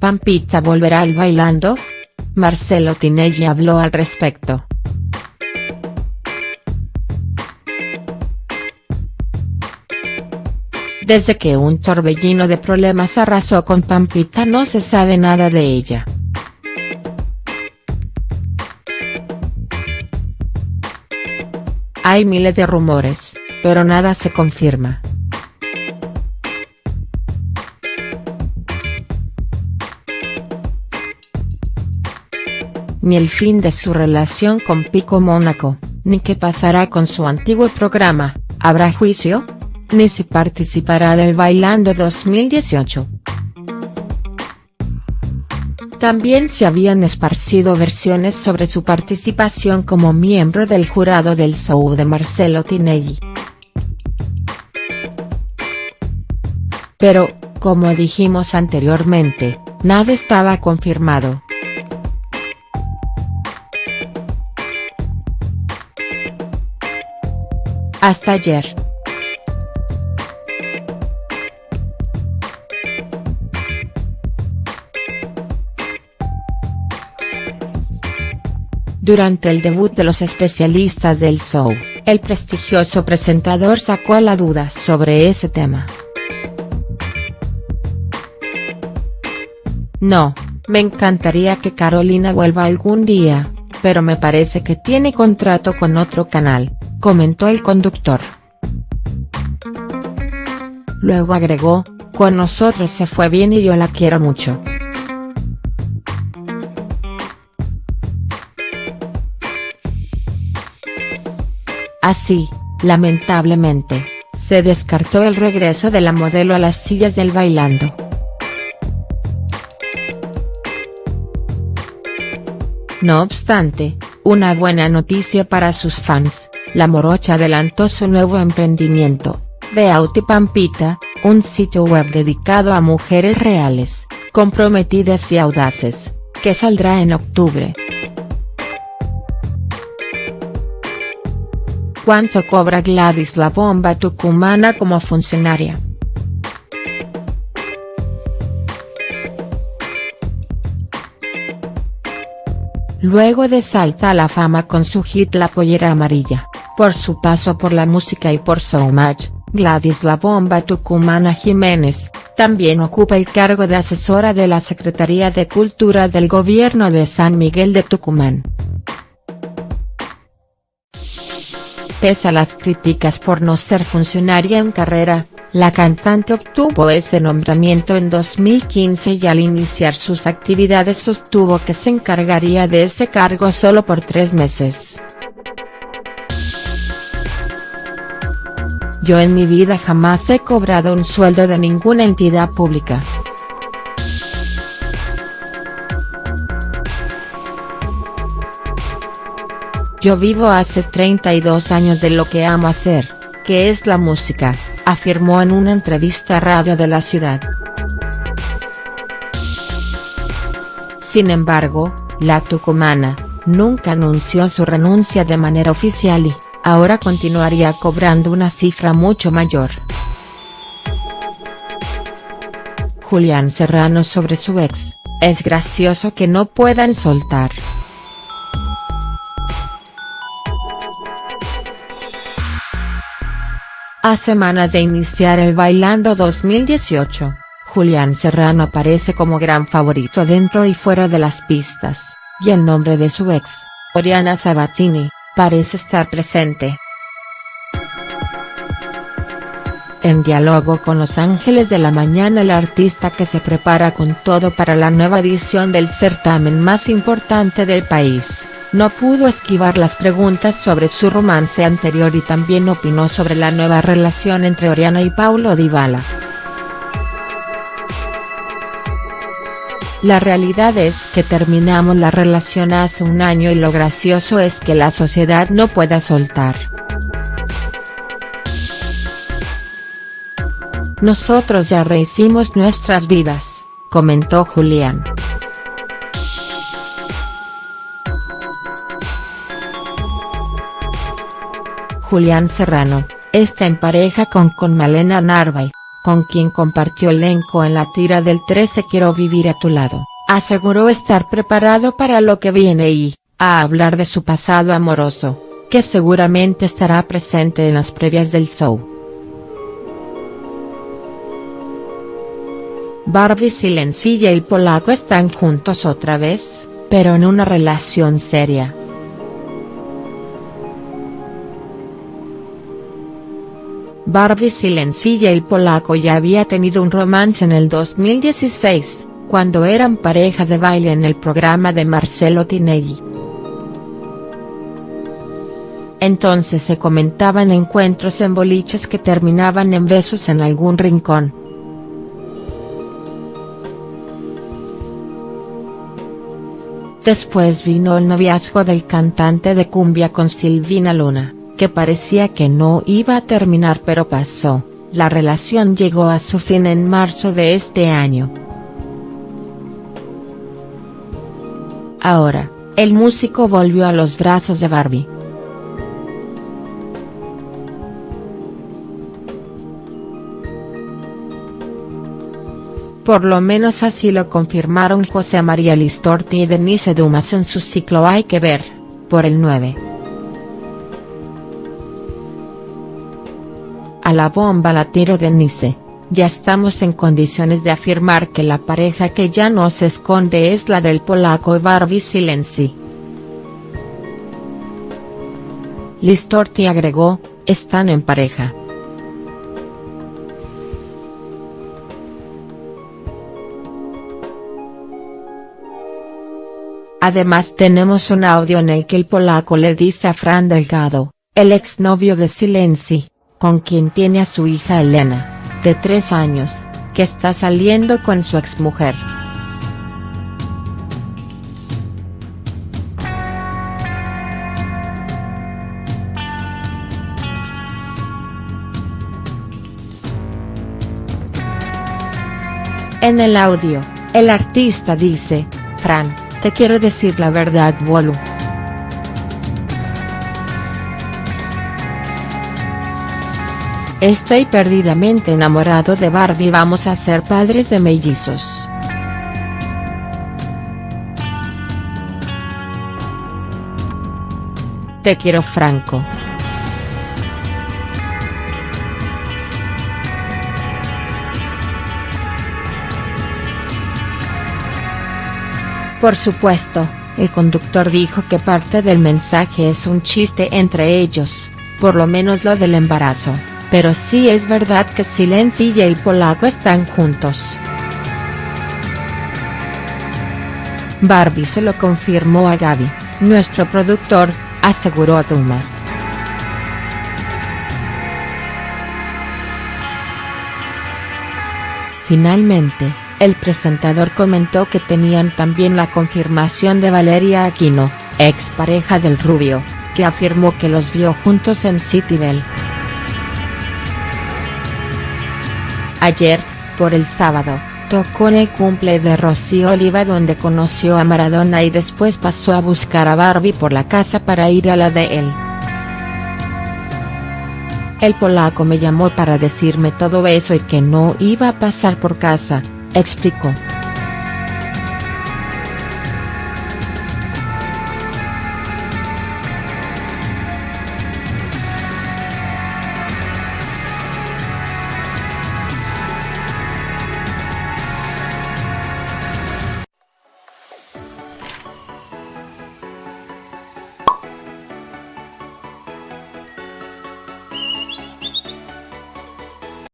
¿Pampita volverá al bailando? Marcelo Tinelli habló al respecto. Desde que un torbellino de problemas arrasó con Pampita no se sabe nada de ella. Hay miles de rumores, pero nada se confirma. Ni el fin de su relación con Pico Mónaco, ni qué pasará con su antiguo programa, ¿habrá juicio? Ni si participará del Bailando 2018. También se habían esparcido versiones sobre su participación como miembro del jurado del show de Marcelo Tinelli. Pero, como dijimos anteriormente, nada estaba confirmado. Hasta ayer. Durante el debut de los especialistas del show, el prestigioso presentador sacó la duda sobre ese tema. No, me encantaría que Carolina vuelva algún día, pero me parece que tiene contrato con otro canal, comentó el conductor. Luego agregó, con nosotros se fue bien y yo la quiero mucho. Así, lamentablemente, se descartó el regreso de la modelo a las sillas del bailando. No obstante, una buena noticia para sus fans, la morocha adelantó su nuevo emprendimiento, Beauty Pampita, un sitio web dedicado a mujeres reales, comprometidas y audaces, que saldrá en octubre. ¿Cuánto cobra Gladys la bomba tucumana como funcionaria?. Luego de salta a la fama con su hit La Pollera Amarilla, por su paso por la música y por So Much, Gladys La Bomba Tucumana Jiménez, también ocupa el cargo de asesora de la Secretaría de Cultura del Gobierno de San Miguel de Tucumán. Pese a las críticas por no ser funcionaria en carrera, la cantante obtuvo ese nombramiento en 2015 y al iniciar sus actividades sostuvo que se encargaría de ese cargo solo por tres meses. Yo en mi vida jamás he cobrado un sueldo de ninguna entidad pública. Yo vivo hace 32 años de lo que amo hacer, que es la música, afirmó en una entrevista a Radio de la Ciudad. Sin embargo, la tucumana, nunca anunció su renuncia de manera oficial y, ahora continuaría cobrando una cifra mucho mayor. Julián Serrano sobre su ex, es gracioso que no puedan soltar. A semanas de iniciar el Bailando 2018, Julián Serrano aparece como gran favorito dentro y fuera de las pistas, y el nombre de su ex, Oriana Sabatini, parece estar presente. En diálogo con Los Ángeles de la Mañana el artista que se prepara con todo para la nueva edición del certamen más importante del país no pudo esquivar las preguntas sobre su romance anterior y también opinó sobre la nueva relación entre Oriana y Paulo Dybala. La realidad es que terminamos la relación hace un año y lo gracioso es que la sociedad no pueda soltar. Nosotros ya rehicimos nuestras vidas, comentó Julián. Julián Serrano, está en pareja con con Malena con quien compartió elenco en la tira del 13 Quiero vivir a tu lado, aseguró estar preparado para lo que viene y, a hablar de su pasado amoroso, que seguramente estará presente en las previas del show. Barbie Silencilla y polaco están juntos otra vez, pero en una relación seria. Barbie Silencilla y polaco ya había tenido un romance en el 2016, cuando eran pareja de baile en el programa de Marcelo Tinelli. Entonces se comentaban encuentros en boliches que terminaban en besos en algún rincón. Después vino el noviazgo del cantante de cumbia con Silvina Luna, que parecía que no iba a terminar pero pasó, la relación llegó a su fin en marzo de este año. Ahora, el músico volvió a los brazos de Barbie. Por lo menos así lo confirmaron José María Listorti y Denise Dumas en su ciclo Hay que ver, por el 9. A la bomba la tiro Denise, ya estamos en condiciones de afirmar que la pareja que ya no se esconde es la del polaco Barbie Silenzi. Listorti agregó, están en pareja. Además tenemos un audio en el que el polaco le dice a Fran Delgado, el exnovio de Silenzi, con quien tiene a su hija Elena, de tres años, que está saliendo con su exmujer. En el audio, el artista dice, Fran, te quiero decir la verdad Bolu. Estoy perdidamente enamorado de Barbie vamos a ser padres de mellizos. Te quiero Franco. Por supuesto, el conductor dijo que parte del mensaje es un chiste entre ellos, por lo menos lo del embarazo, pero sí es verdad que Silenci y el polaco están juntos. Barbie se lo confirmó a Gaby, nuestro productor, aseguró Dumas. Finalmente, el presentador comentó que tenían también la confirmación de Valeria Aquino, ex pareja del Rubio, que afirmó que los vio juntos en Citybel. Ayer, por el sábado, tocó en el cumple de Rocío Oliva donde conoció a Maradona y después pasó a buscar a Barbie por la casa para ir a la de él. El polaco me llamó para decirme todo eso y que no iba a pasar por casa, explicó.